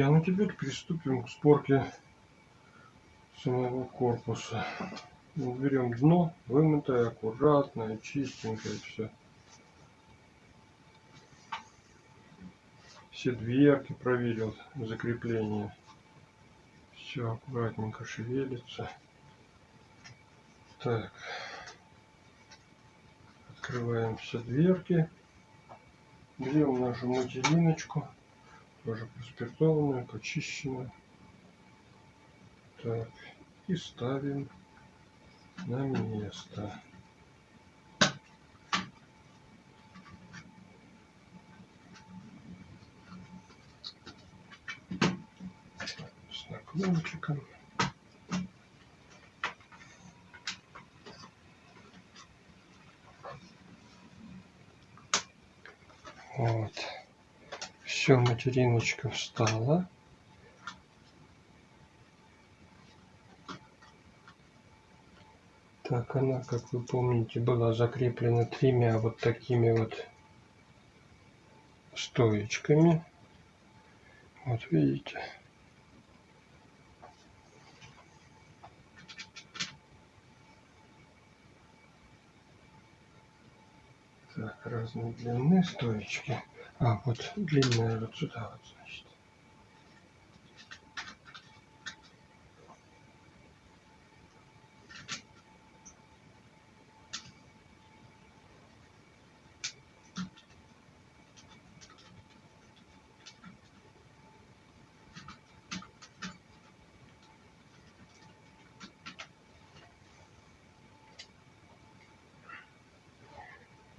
друзья, ну теперь приступим к сборке самого корпуса. Берем дно, вымытое, аккуратное, чистенькое все. Все дверки проверил, закрепление. Все аккуратненько шевелится. Так. Открываем все дверки. Берем нашу материночку. Тоже проспиртованную, почищенную. Так. И ставим на место. С наклончиком. Вот. Все, материночка встала. Так, она, как вы помните, была закреплена тремя вот такими вот стоечками. Вот видите. Так, разные длины стоечки. А, вот длинная вот сюда вот, значит.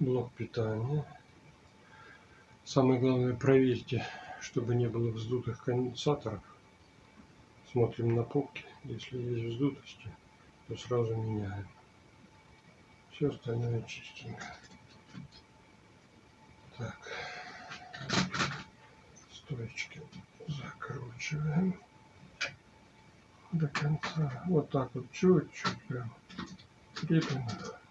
блок питания. Самое главное проверьте, чтобы не было вздутых конденсаторов. Смотрим на попки. Если есть вздутости, то сразу меняем. Все остальное чистенько. Так. Стоечки закручиваем до конца. Вот так вот чуть-чуть прям крепим их.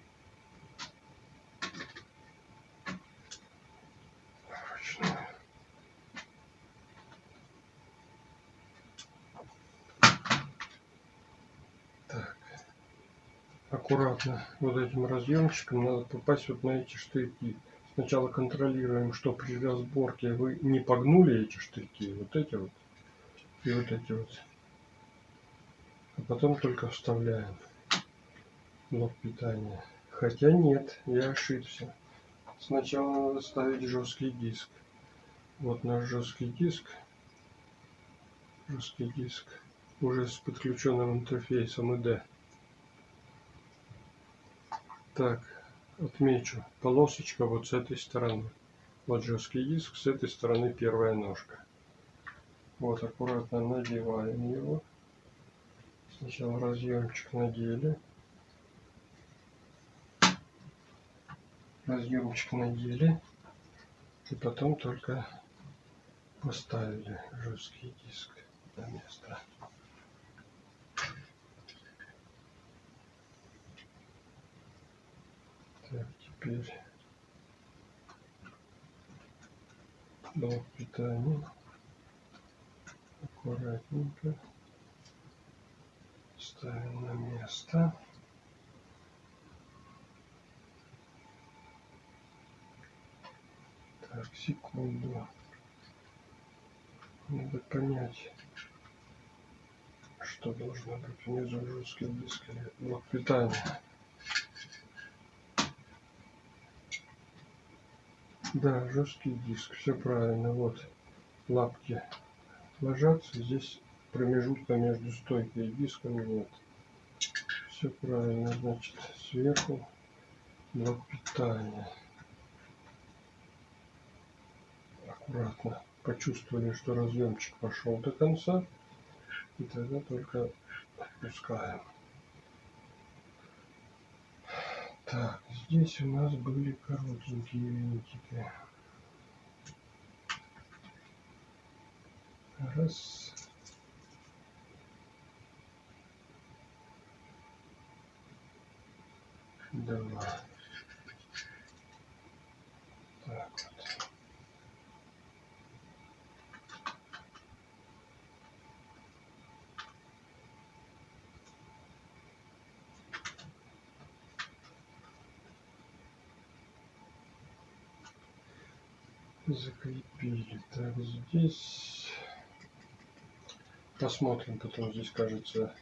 Аккуратно вот этим разъемчиком надо попасть вот на эти штырьки. Сначала контролируем, что при разборке вы не погнули эти штырьки, вот эти вот и вот эти вот. А потом только вставляем блок питания. Хотя нет, я ошибся. Сначала надо ставить жесткий диск. Вот наш жесткий диск. Жесткий диск уже с подключенным интерфейсом ID. Так, отмечу. Полосочка вот с этой стороны. Вот жесткий диск, с этой стороны первая ножка. Вот аккуратно надеваем его. Сначала разъемчик надели. Разъемчик надели. И потом только поставили жесткий диск на место. Так, теперь блок питания. Аккуратненько ставим на место. Так, секунду. Надо понять, что должно быть внизу жесткий диск или блок питания. Да, жесткий диск, все правильно. Вот лапки ложатся, здесь промежутка между стойкой и диском нет. Все правильно, значит, сверху блок питания. Аккуратно почувствовали, что разъемчик пошел до конца. И тогда только отпускаем. Так, здесь у нас были коротенькие винтики. Раз. Два. Закрепили. Так, здесь посмотрим потом здесь кажется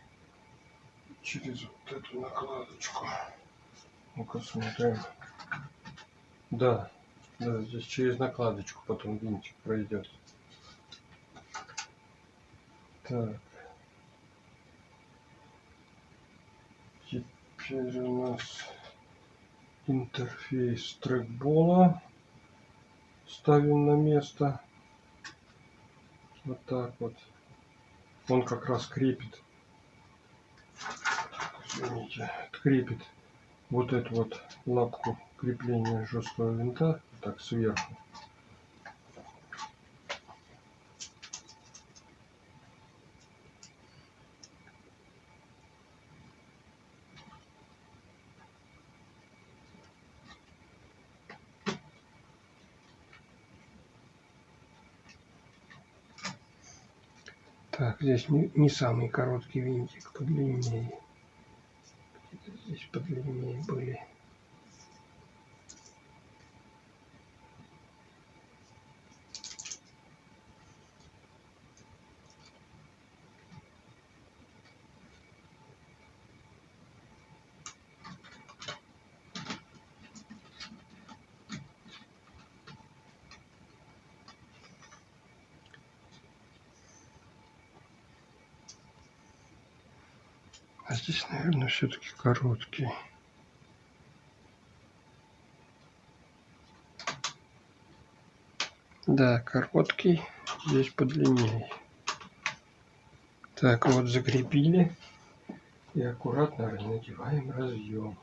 через вот эту накладочку. Ну-ка смотрим. Да, да, здесь через накладочку потом винтик пройдет. Так. Теперь у нас интерфейс трекбола. Ставим на место. Вот так вот. Он как раз крепит. Извините, крепит вот эту вот лапку крепления жесткого винта так сверху. Так, здесь не, не самый короткий винтик, подлиннее. Здесь подлиннее были. А здесь, наверное, все-таки короткий. Да, короткий. Здесь подлиннее. Так, вот закрепили. И аккуратно надеваем разъем.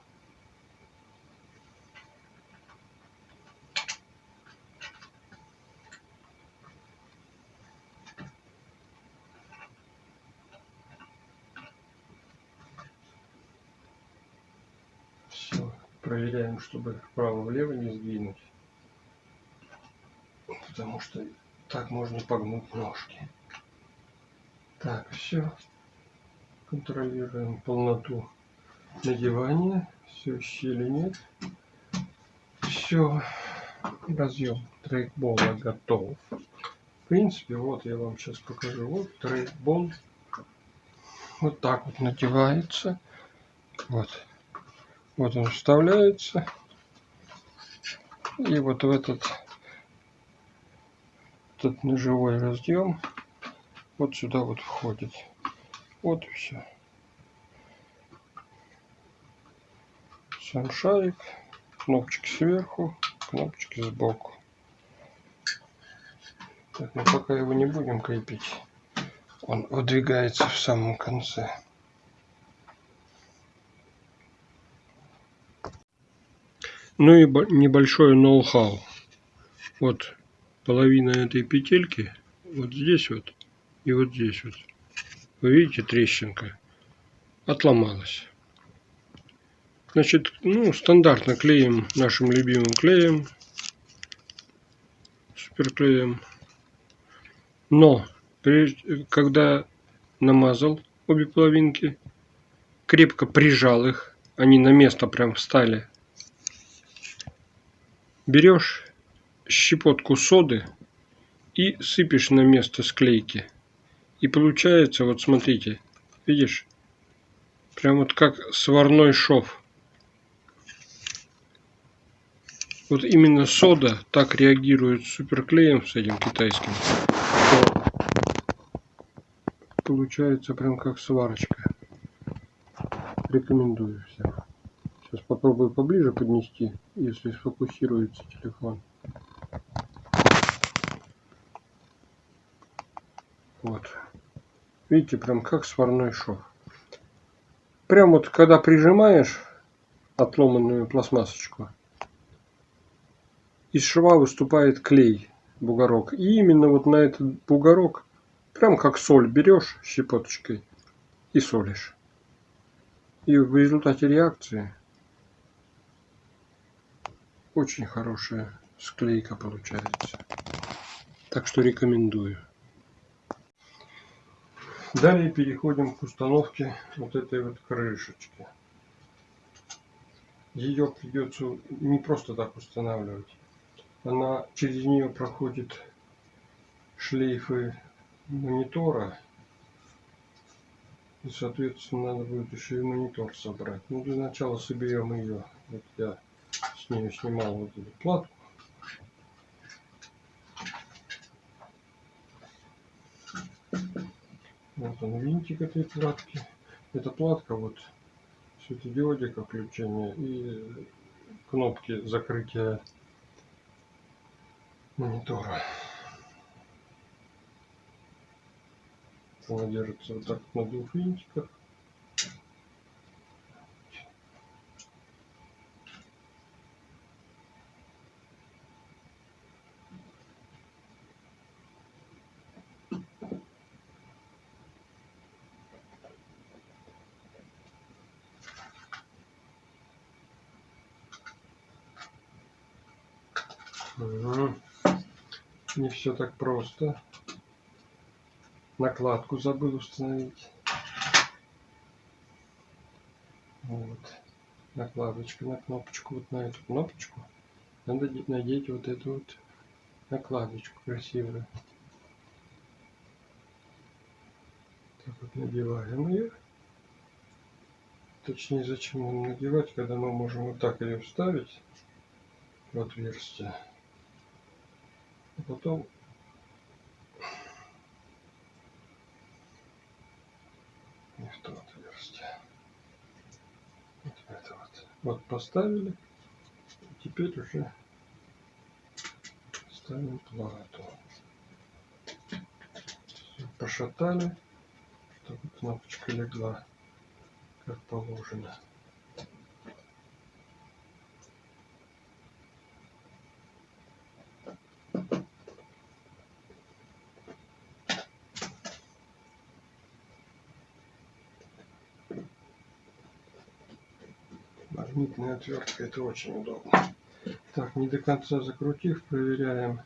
проверяем, чтобы вправо-влево не сдвинуть. Потому что так можно погнуть ножки. Так, все. Контролируем полноту надевания. Все, щели нет. Все. Разъем трейкбола готов. В принципе, вот я вам сейчас покажу. Вот трейкбол. Вот так вот надевается. Вот. Вот он вставляется. И вот в этот, этот ножевой разъем вот сюда вот входит. Вот и все. Сам шарик, кнопочки сверху, кнопочки сбоку. Так, но пока его не будем крепить, он выдвигается в самом конце. Ну и небольшое ноу-хау. Вот половина этой петельки вот здесь вот и вот здесь вот. Вы видите трещинка? Отломалась. Значит, ну, стандартно клеим нашим любимым клеем. Суперклеем. Но, когда намазал обе половинки, крепко прижал их, они на место прям встали берешь щепотку соды и сыпешь на место склейки. И получается, вот смотрите, видишь, прям вот как сварной шов. Вот именно сода так реагирует с суперклеем, с этим китайским, что получается прям как сварочка. Рекомендую всем. Попробую поближе поднести, если сфокусируется телефон. Вот. Видите, прям как сварной шов. Прям вот когда прижимаешь отломанную пластмассочку, из шва выступает клей, бугорок. И именно вот на этот бугорок, прям как соль берешь щепоточкой и солишь. И в результате реакции очень хорошая склейка получается. Так что рекомендую. Далее переходим к установке вот этой вот крышечки. Ее придется не просто так устанавливать. она через нее проходит шлейфы монитора. И, соответственно, надо будет еще и монитор собрать. Ну, для начала соберем ее. Вот я нее снимал вот эту платку. Вот он винтик этой платки. Эта платка вот светодиодика включения и кнопки закрытия монитора. Она держится вот так на двух винтиках. Не все так просто. Накладку забыл установить. Вот. Накладочка на кнопочку, вот на эту кнопочку. Надо надеть вот эту вот накладочку красивую. Так вот надеваем ее. Точнее, зачем нам надевать, когда мы можем вот так ее вставить в отверстие. А потом не в то отверстие. Вот это вот. Вот поставили. Теперь уже ставим плату. Все, пошатали, чтобы кнопочка легла как положено. Магнитная отвертка это очень удобно. Так не до конца закрутив проверяем.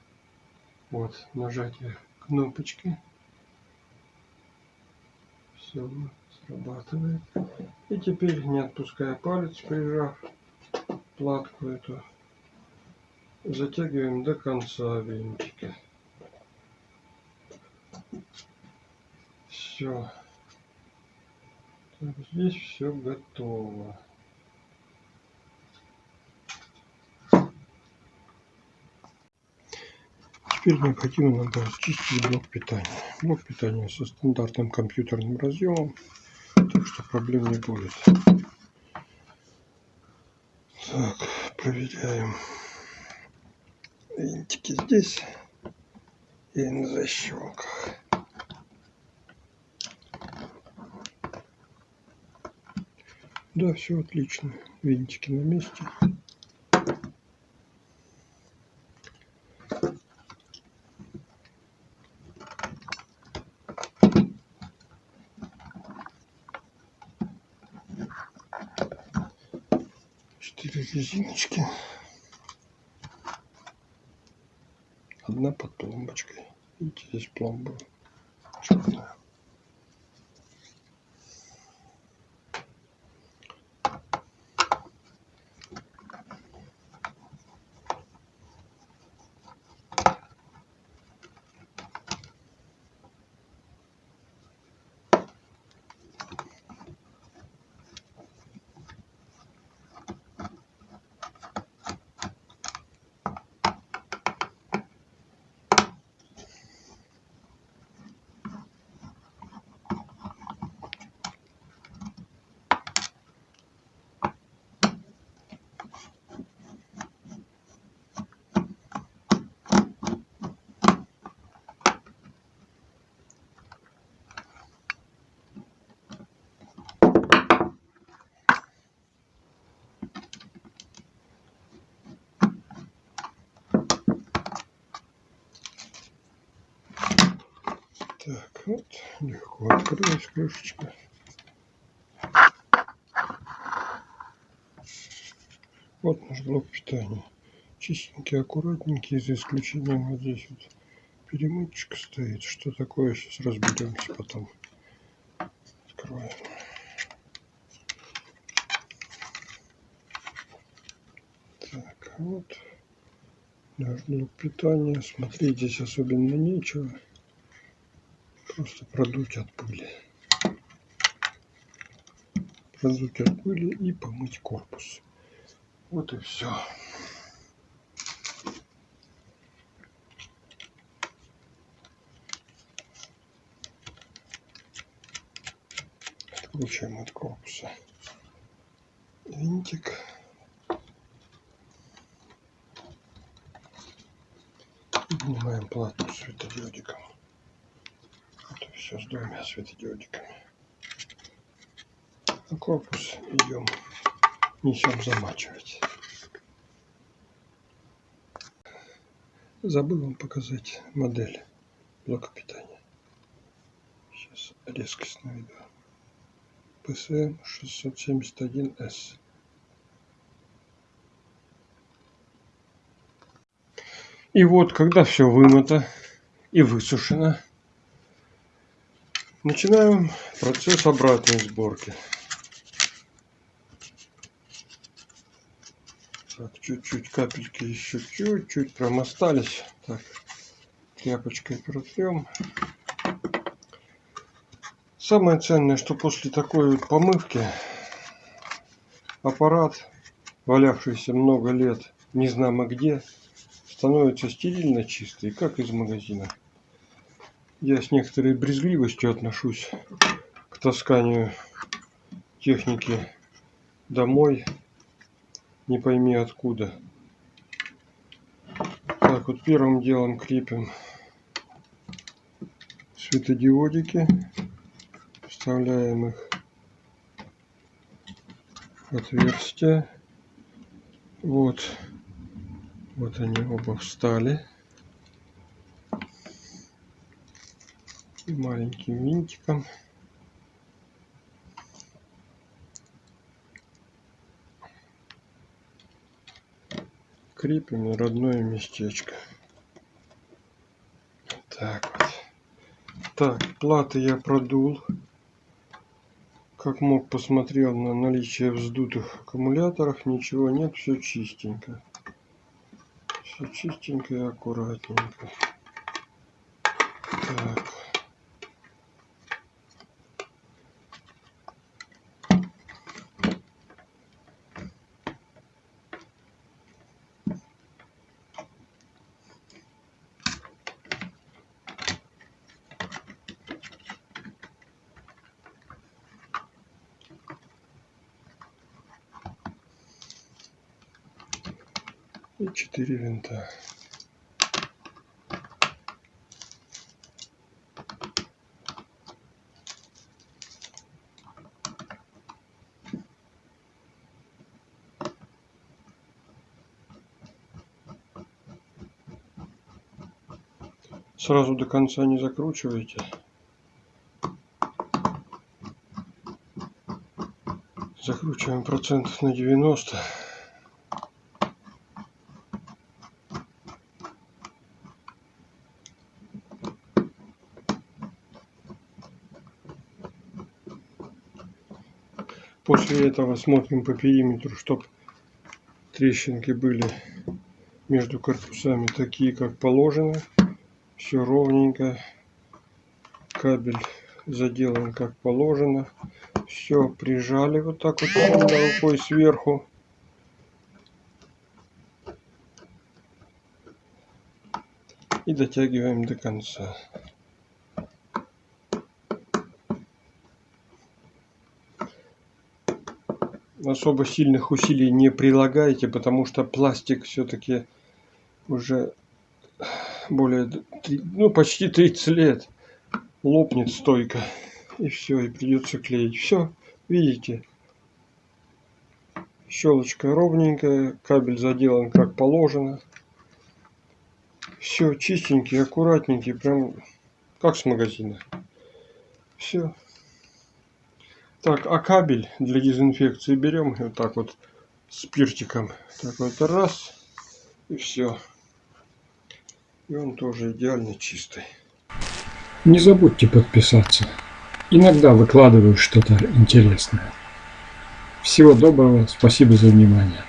Вот нажатие кнопочки. Все срабатывает. И теперь не отпуская палец прижав платку эту затягиваем до конца винтики все так, здесь все готово Теперь необходимо нам расчистить блок питания. Блок питания со стандартным компьютерным разъемом, так что проблем не будет. Так, проверяем винтики здесь и на защелках. Да, все отлично. Винтики на месте. Резиночки. Одна под пломбочкой. Видите, здесь пломба черная. Так, вот, легко открылась крышечка. Вот наш блок питания. Чистенький, аккуратненький, за исключением вот здесь вот перемычка стоит. Что такое, сейчас разберемся потом. Открываем. Так, вот Наш блок питания. Смотреть здесь особенно нечего. Просто продуть от пыли. Продуть от пыли и помыть корпус. Вот и все. Откручиваем от корпуса винтик. Поднимаем плату светодиодиком. Все с двумя светодиодиками. А корпус идем, несем замачивать. Забыл вам показать модель блока питания. Сейчас резкость наведу. PSM 671S. И вот, когда все вымыто и высушено, начинаем процесс обратной сборки. Так, чуть-чуть капельки еще чуть-чуть прям остались. Так, тряпочкой протрем. Самое ценное, что после такой вот помывки аппарат, валявшийся много лет, не знамо где, становится стерильно чистый, как из магазина. Я с некоторой брезгливостью отношусь к тасканию техники домой не пойми откуда. Так, вот первым делом крепим светодиодики. Вставляем их в отверстие. Вот. Вот они оба встали. И маленьким винтиком крепим на родное местечко. Так вот. Так, платы я продул. Как мог, посмотрел на наличие вздутых аккумуляторов. Ничего нет, все чистенько. Все чистенько и аккуратненько. Так. и 4 винта. Сразу до конца не закручивайте. Закручиваем процентов на 90. После этого смотрим по периметру, чтобы трещинки были между корпусами такие, как положено. Все ровненько. Кабель заделан как положено. Все прижали вот так вот рукой сверху. И дотягиваем до конца. Особо сильных усилий не прилагайте, потому что пластик все-таки уже более, ну почти 30 лет лопнет стойко. И все, и придется клеить. Все, видите, щелочка ровненькая, кабель заделан как положено. Все чистенький, аккуратненький, прям как с магазина. Все. Так, а кабель для дезинфекции берем вот так вот спиртиком. Так вот раз и все. И он тоже идеально чистый. Не забудьте подписаться. Иногда выкладываю что-то интересное. Всего доброго, спасибо за внимание.